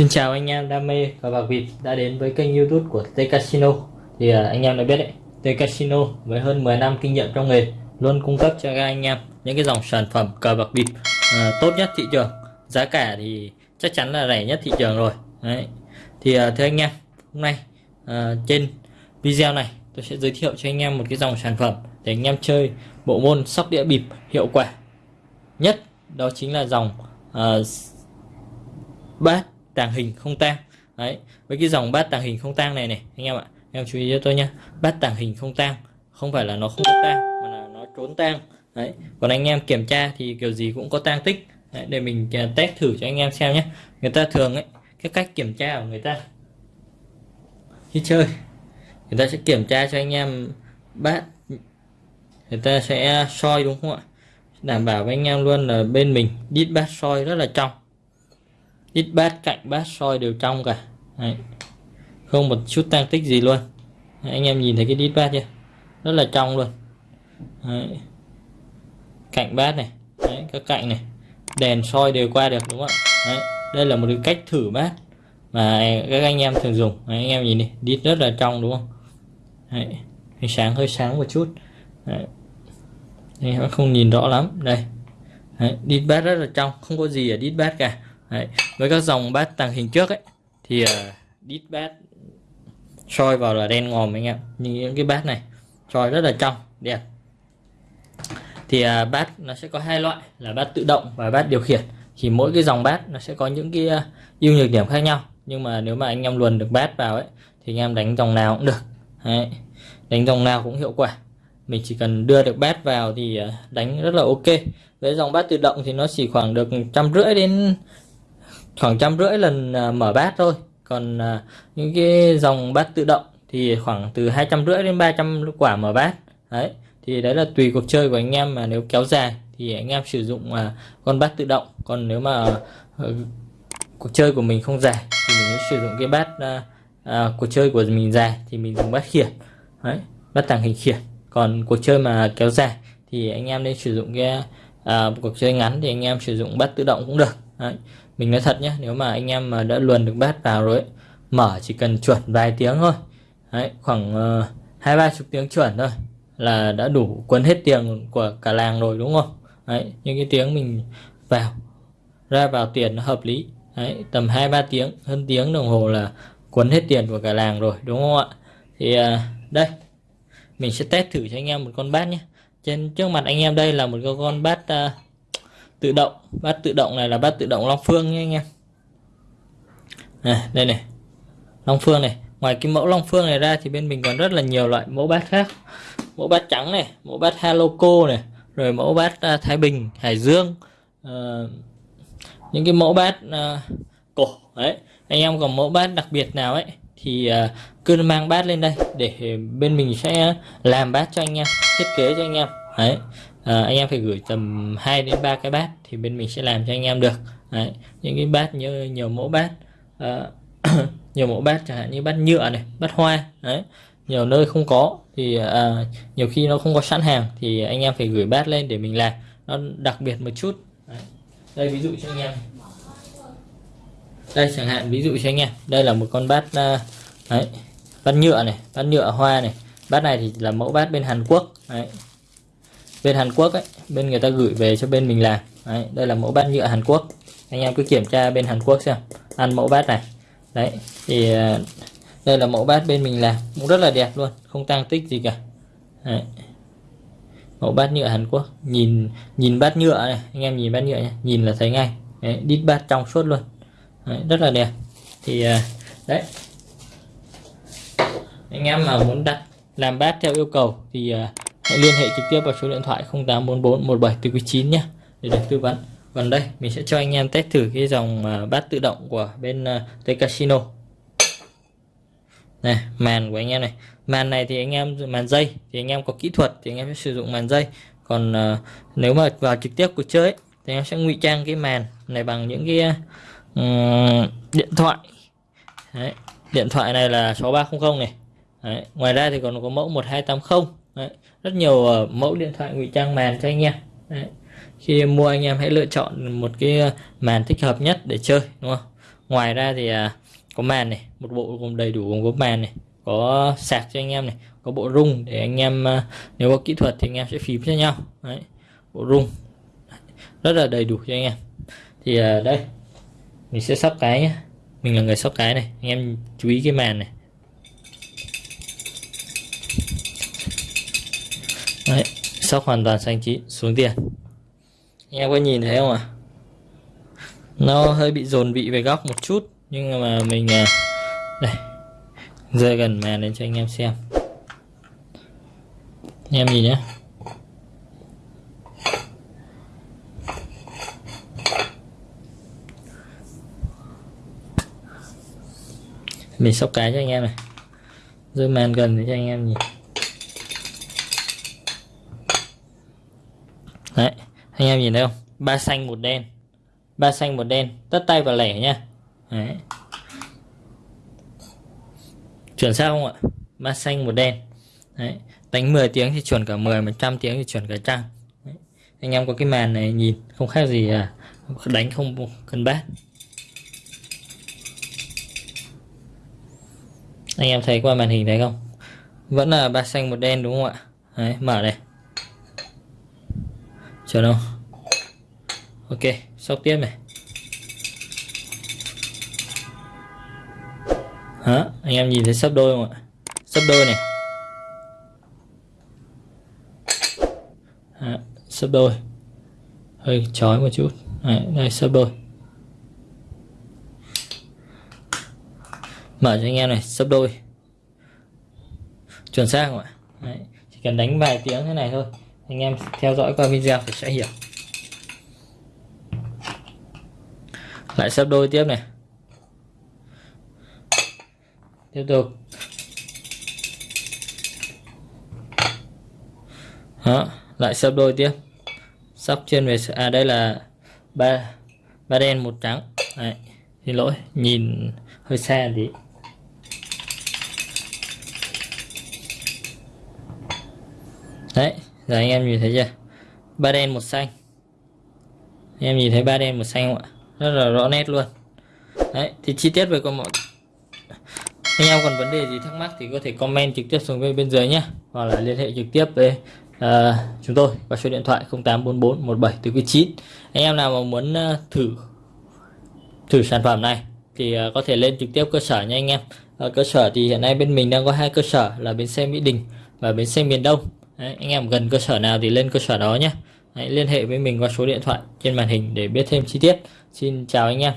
Xin chào anh em đam mê cờ bạc vịt đã đến với kênh youtube của T Casino. Thì à, anh em đã biết đấy T Casino với hơn 10 năm kinh nghiệm trong nghề luôn cung cấp cho các anh em những cái dòng sản phẩm cờ bạc vịt à, tốt nhất thị trường. Giá cả thì chắc chắn là rẻ nhất thị trường rồi. Đấy. Thì uh, thưa anh em hôm nay uh, trên video này tôi sẽ giới thiệu cho anh em một cái dòng sản phẩm để anh em chơi bộ môn sóc đĩa bịp hiệu quả nhất đó chính là dòng uh, bát tàng hình không tang. Đấy. Với cái dòng bát tàng hình không tang này này anh em ạ em chú ý cho tôi nhé bát tàng hình không tang không phải là nó không có tang mà là nó trốn tang. Đấy. Còn anh em kiểm tra thì kiểu gì cũng có tang tích đấy, để mình à, test thử cho anh em xem nhé. Người ta thường ấy cái cách kiểm tra của người ta. Khi chơi. Người ta sẽ kiểm tra cho anh em bát. Người ta sẽ soi đúng không ạ? Đảm bảo với anh em luôn là bên mình đít bát soi rất là trong. Đít bát cạnh bát soi đều trong cả. Đấy. không một chút tăng tích gì luôn. Đấy, anh em nhìn thấy cái đít bát chưa? Rất là trong luôn. Đấy. cạnh bát này. Đấy, các cạnh này đèn soi đều qua được đúng không ạ Đấy. đây là một cái cách thử bát mà các anh em thường dùng Đấy, anh em nhìn đi đít rất là trong đúng không Đấy. ánh sáng hơi sáng một chút Đấy. Đây, không nhìn rõ lắm đây Đấy, đít bát rất là trong không có gì ở đít bát cả Đấy. với các dòng bát tàng hình trước ấy thì uh, đít bát soi vào là đen ngòm anh em như những cái bát này soi rất là trong đẹp thì à, bát nó sẽ có hai loại, là bát tự động và bát điều khiển. Thì mỗi cái dòng bát nó sẽ có những cái à, ưu nhược điểm khác nhau. Nhưng mà nếu mà anh em luồn được bát vào ấy, thì anh em đánh dòng nào cũng được. Đấy. đánh dòng nào cũng hiệu quả. Mình chỉ cần đưa được bát vào thì à, đánh rất là ok. Với dòng bát tự động thì nó chỉ khoảng được trăm rưỡi đến khoảng trăm rưỡi lần mở bát thôi. Còn những cái dòng bát tự động thì khoảng từ hai trăm rưỡi đến 300 quả mở bát. Đấy thì đấy là tùy cuộc chơi của anh em mà nếu kéo dài thì anh em sử dụng à, con bát tự động. Còn nếu mà ờ, cuộc chơi của mình không dài thì mình sử dụng cái bát à, à, cuộc chơi của mình dài thì mình dùng bát khiển. Đấy bát tàng hình khiển. Còn cuộc chơi mà kéo dài thì anh em nên sử dụng cái à, cuộc chơi ngắn thì anh em sử dụng bát tự động cũng được. Đấy mình nói thật nhé nếu mà anh em mà đã luồn được bát vào rồi ấy, mở chỉ cần chuẩn vài tiếng thôi. Đấy, khoảng ờ, hai ba chục tiếng chuẩn thôi là đã đủ quấn hết tiền của cả làng rồi đúng không? Đấy, những cái tiếng mình vào ra vào tiền nó hợp lý. Đấy, tầm hai ba tiếng hơn tiếng đồng hồ là quấn hết tiền của cả làng rồi đúng không ạ? Thì à, đây mình sẽ test thử cho anh em một con bát nhé. Trên trước mặt anh em đây là một con bát uh, tự động. Bát tự động này là bát tự động Long Phương nhé anh em. Này đây này Long Phương này. Ngoài cái mẫu Long Phương này ra thì bên mình còn rất là nhiều loại mẫu bát khác mẫu bát trắng này mẫu bát Haloco này rồi mẫu bát uh, Thái Bình Hải Dương. Uh, những cái mẫu bát uh, cổ đấy. Anh em còn mẫu bát đặc biệt nào ấy thì uh, cứ mang bát lên đây để bên mình sẽ làm bát cho anh em thiết kế cho anh em đấy. À, anh em phải gửi tầm 2 đến 3 cái bát thì bên mình sẽ làm cho anh em được Đấy, những cái bát như nhiều mẫu bát à, nhiều mẫu bát chẳng hạn như bát nhựa này bát hoa đấy nhiều nơi không có thì à, nhiều khi nó không có sẵn hàng thì anh em phải gửi bát lên để mình làm. Nó đặc biệt một chút. Đấy. đây ví dụ cho anh em. Đây chẳng hạn ví dụ cho anh em. Đây là một con bát à, đấy bát nhựa này bát nhựa hoa này. Bát này thì là mẫu bát bên Hàn Quốc đấy. Bên Hàn Quốc ấy bên người ta gửi về cho bên mình làm. Đấy, đây là mẫu bát nhựa Hàn Quốc. Anh em cứ kiểm tra bên Hàn Quốc xem. Ăn mẫu bát này. Đấy thì à, đây là mẫu bát bên mình làm. Cũng rất là đẹp luôn không tăng tích gì cả. Đấy. mẫu bát nhựa Hàn Quốc. Nhìn nhìn bát nhựa này anh em nhìn bát nhựa nhé, nhìn là thấy ngay. Đấy, đít bát trong suốt luôn. Đấy, rất là đẹp. Thì à, đấy. Anh em mà muốn đặt làm bát theo yêu cầu thì à, hãy liên hệ trực tiếp vào số điện thoại 0844 17 từ quý 9 nhé để được tư vấn. Còn đây mình sẽ cho anh em test thử cái dòng à, bát tự động của bên uh, Casino này màn của anh em này màn này thì anh em màn dây thì anh em có kỹ thuật thì anh em sẽ sử dụng màn dây còn uh, nếu mà vào trực tiếp cuộc chơi thì anh em sẽ ngụy trang cái màn này bằng những cái uh, điện thoại Đấy. điện thoại này là 6300 này Đấy. ngoài ra thì còn có mẫu 1280 Đấy. rất nhiều uh, mẫu điện thoại ngụy trang màn cho anh em Đấy. khi mua anh em hãy lựa chọn một cái màn thích hợp nhất để chơi đúng không ngoài ra thì uh, có màn này một bộ gồm đầy đủ gồm có màn này có sạc cho anh em này có bộ rung để anh em ờ, nếu có kỹ thuật thì anh em sẽ phím cho nhau. Đấy. bộ rung. Rất là đầy đủ cho anh em. Thì ờ, đây mình sẽ sóc cái nhé mình là người sóc cái này anh em chú ý cái màn này. Đấy, sóc hoàn toàn xanh chín xuống tiền. Anh em có nhìn thấy không ạ? À? nó hơi bị dồn vị về góc một chút nhưng mà mình à, đây, rơi gần màn lên cho anh em xem. Anh em nhìn nhé mình sóc cái cho anh em này. Rơi màn gần để cho anh em nhìn. Đấy, anh em nhìn thấy không? Ba xanh một đen. Ba xanh một đen. Tất tay vào lẻ nhá đấy. chuẩn sao không ạ? Ba xanh một đen. Đấy. đánh 10 tiếng thì chuẩn cả 10 100 tiếng thì chuẩn cả trăm. Đấy. anh em có cái màn này nhìn, không khác gì à đánh không cần bát. Anh em thấy qua màn hình thấy không? Vẫn là ba xanh một đen đúng không ạ? Đấy, mở đây. Chờ đâu ok, sóc tiếp này. Hả? Anh em nhìn thấy sắp đôi không ạ? Sắp đôi này. Hả? sắp đôi. Hơi chói một chút. Đây, đây sắp đôi. Mở cho anh em này sấp đôi. Chuẩn xác không ạ? Đấy. chỉ cần đánh vài tiếng thế này thôi. Anh em theo dõi qua video thì sẽ hiểu. Lại sấp đôi tiếp này tiếp tục. Đó lại sắp đôi tiếp. Sắp trên về à đây là ba ba đen, một trắng. Đấy. xin lỗi, nhìn hơi xa tí. Đấy, giờ anh em nhìn thấy chưa? Ba đen, một xanh. Anh em nhìn thấy ba đen, một xanh không ạ? Rất là rõ nét luôn. Đấy, thì chi tiết về con mọi anh em còn vấn đề gì thắc mắc thì có thể comment trực tiếp xuống bên bên dưới nhé. Hoặc là liên hệ trực tiếp với uh, chúng tôi qua số điện thoại 0844 17 9 anh em nào mà muốn uh, thử thử sản phẩm này thì uh, có thể lên trực tiếp cơ sở nha anh em. Ở cơ sở thì hiện nay bên mình đang có hai cơ sở là bến xe Mỹ Đình và bến xe miền Đông. Đấy, anh em gần cơ sở nào thì lên cơ sở đó nhé. Hãy liên hệ với mình qua số điện thoại trên màn hình để biết thêm chi tiết. Xin chào anh em.